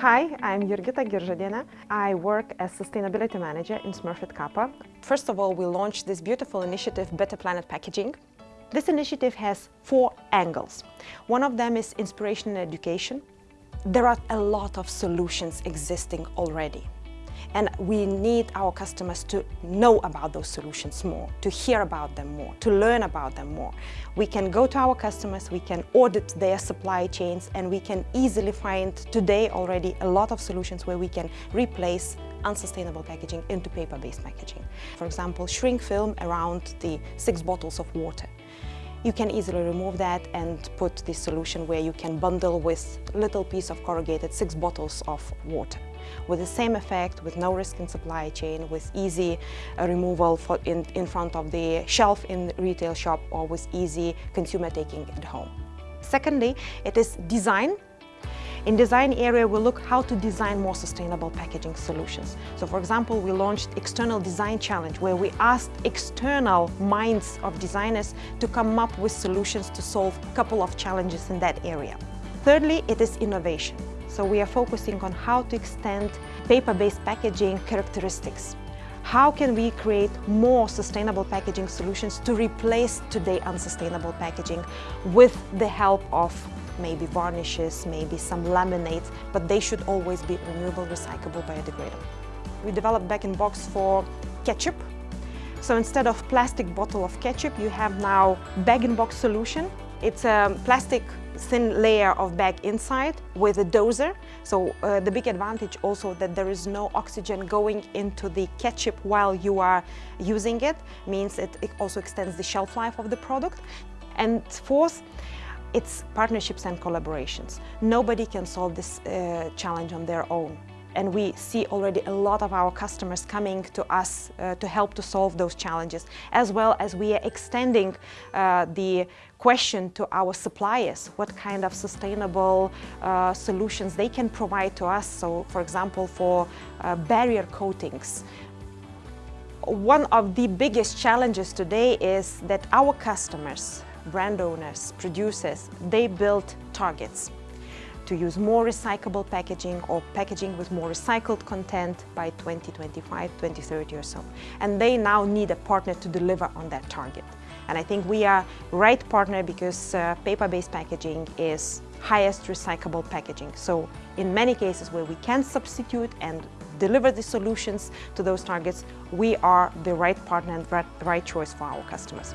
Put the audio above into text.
Hi, I'm Jurgita Giržadienė. I work as Sustainability Manager in Smurfit Kappa. First of all, we launched this beautiful initiative, Better Planet Packaging. This initiative has four angles. One of them is inspiration and education. There are a lot of solutions existing already. And we need our customers to know about those solutions more, to hear about them more, to learn about them more. We can go to our customers, we can audit their supply chains, and we can easily find today already a lot of solutions where we can replace unsustainable packaging into paper-based packaging. For example, shrink film around the six bottles of water. You can easily remove that and put this solution where you can bundle with little piece of corrugated six bottles of water. With the same effect, with no risk in supply chain, with easy uh, removal in, in front of the shelf in retail shop or with easy consumer taking at home. Secondly, it is design in design area, we look how to design more sustainable packaging solutions. So for example, we launched External Design Challenge, where we asked external minds of designers to come up with solutions to solve a couple of challenges in that area. Thirdly, it is innovation. So we are focusing on how to extend paper-based packaging characteristics. How can we create more sustainable packaging solutions to replace today unsustainable packaging with the help of maybe varnishes, maybe some laminates, but they should always be renewable, recyclable, biodegradable. We developed bag-in-box for ketchup. So instead of plastic bottle of ketchup, you have now bag-in-box solution. It's a plastic thin layer of bag inside with a doser. So uh, the big advantage also that there is no oxygen going into the ketchup while you are using it means it, it also extends the shelf life of the product. And fourth, it's partnerships and collaborations. Nobody can solve this uh, challenge on their own. And we see already a lot of our customers coming to us uh, to help to solve those challenges, as well as we are extending uh, the question to our suppliers, what kind of sustainable uh, solutions they can provide to us. So, for example, for uh, barrier coatings, one of the biggest challenges today is that our customers brand owners, producers, they build targets to use more recyclable packaging or packaging with more recycled content by 2025, 2030 or so. And they now need a partner to deliver on that target. And I think we are right partner because uh, paper-based packaging is highest recyclable packaging. So in many cases where we can substitute and deliver the solutions to those targets, we are the right partner and right choice for our customers.